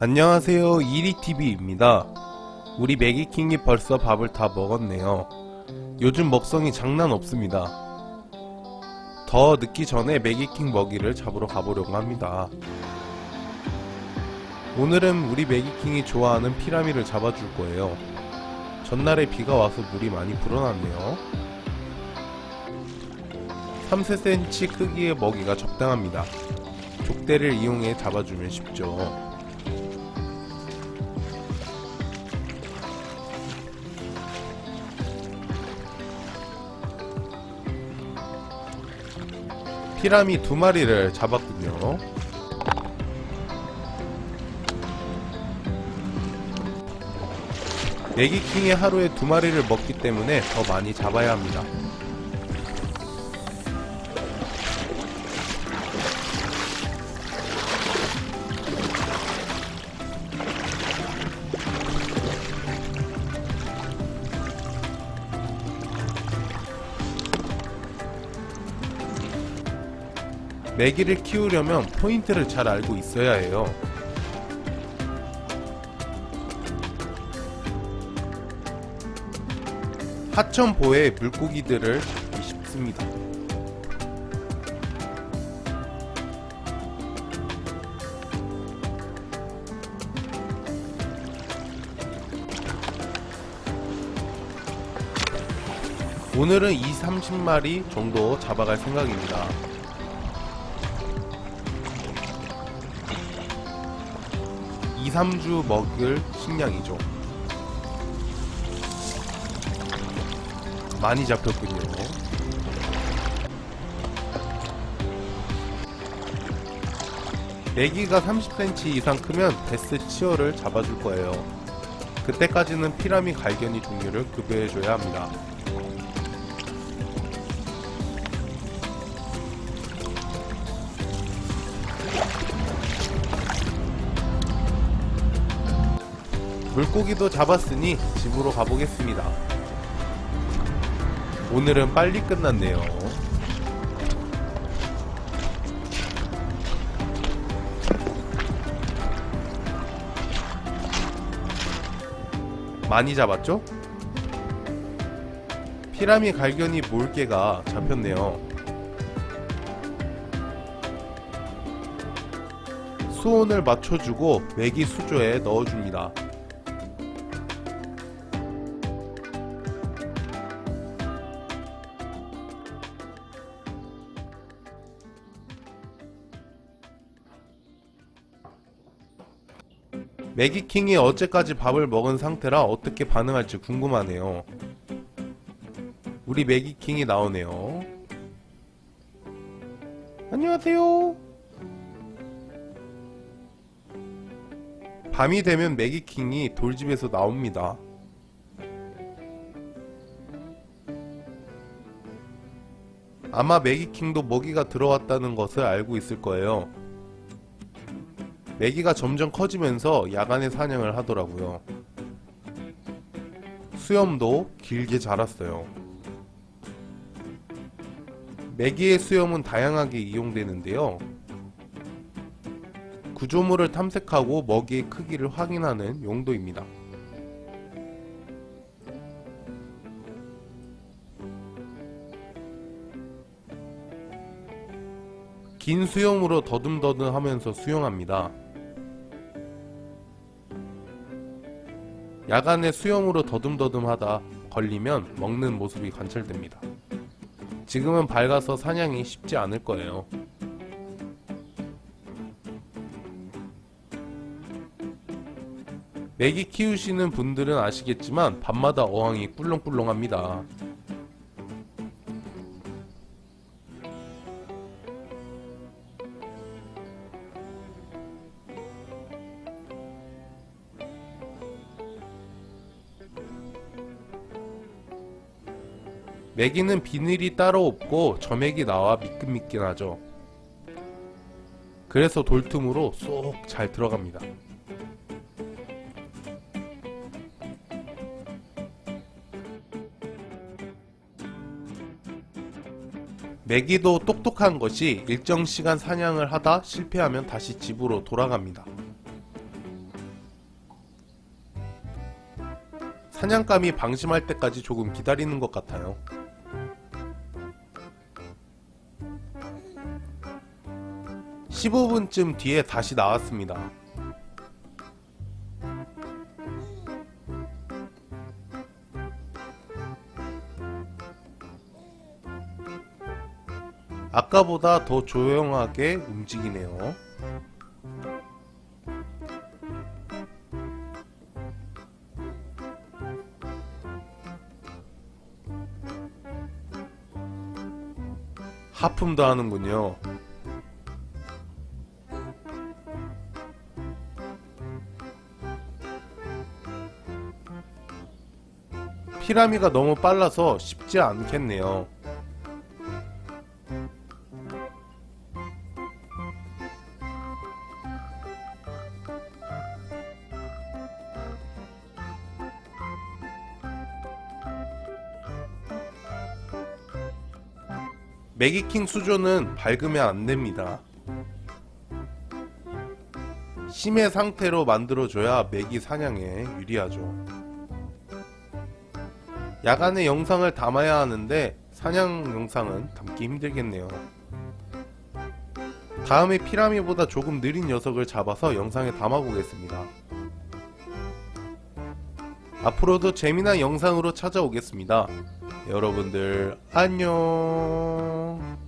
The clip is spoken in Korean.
안녕하세요. 이리TV입니다. 우리 매기킹이 벌써 밥을 다 먹었네요. 요즘 먹성이 장난 없습니다. 더 늦기 전에 매기킹 먹이를 잡으러 가보려고 합니다. 오늘은 우리 매기킹이 좋아하는 피라미를 잡아줄 거예요. 전날에 비가 와서 물이 많이 불어났네요. 3-4cm 크기의 먹이가 적당합니다. 족대를 이용해 잡아주면 쉽죠 피라미 두 마리를 잡았군요. 내기킹이 하루에 두 마리를 먹기 때문에 더 많이 잡아야 합니다. 메기를 키우려면 포인트를 잘 알고 있어야 해요. 하천보에 물고기들을 잡기 쉽습니다. 오늘은 2, 30마리 정도 잡아갈 생각입니다. 2, 3주 먹을 식량이죠. 많이 잡혔군요. 내기가 30cm 이상 크면 베스 치어를 잡아줄 거예요. 그때까지는 피라미 갈견이 종류를 급여해줘야 합니다. 물고기도 잡았으니 집으로 가보겠습니다. 오늘은 빨리 끝났네요. 많이 잡았죠? 피라미 갈견이 몰개가 잡혔네요. 수온을 맞춰주고 메기 수조에 넣어줍니다. 매기킹이 어제까지 밥을 먹은 상태라 어떻게 반응할지 궁금하네요. 우리 매기킹이 나오네요. 안녕하세요. 밤이 되면 매기킹이 돌집에서 나옵니다. 아마 매기킹도 먹이가 들어왔다는 것을 알고 있을 거예요. 메기가 점점 커지면서 야간에 사냥을 하더라고요. 수염도 길게 자랐어요. 메기의 수염은 다양하게 이용되는데요. 구조물을 탐색하고 먹이의 크기를 확인하는 용도입니다. 긴 수염으로 더듬더듬 하면서 수영합니다. 야간에 수영으로 더듬더듬하다 걸리면 먹는 모습이 관찰됩니다. 지금은 밝아서 사냥이 쉽지 않을 거예요. 메기 키우시는 분들은 아시겠지만 밤마다 어항이 꿀렁꿀렁합니다. 매기는 비늘이 따로 없고 점액이 나와 미끈미끈하죠. 그래서 돌틈으로 쏙 잘 들어갑니다. 매기도 똑똑한 것이 일정 시간 사냥을 하다 실패하면 다시 집으로 돌아갑니다. 사냥감이 방심할 때까지 조금 기다리는 것 같아요. (15분쯤) 뒤에 다시 나왔습니다. 아까보다 더 조용하게 움직이네요. 하품도 하는군요. 피라미가 너무 빨라서 쉽지 않겠네요. 매기킹 수조는 밝으면 안 됩니다. 심해 상태로 만들어줘야 매기 사냥에 유리하죠. 야간에 영상을 담아야 하는데 사냥 영상은 담기 힘들겠네요. 다음에 피라미보다 조금 느린 녀석을 잡아서 영상에 담아보겠습니다. 앞으로도 재미난 영상으로 찾아오겠습니다. 여러분들 안녕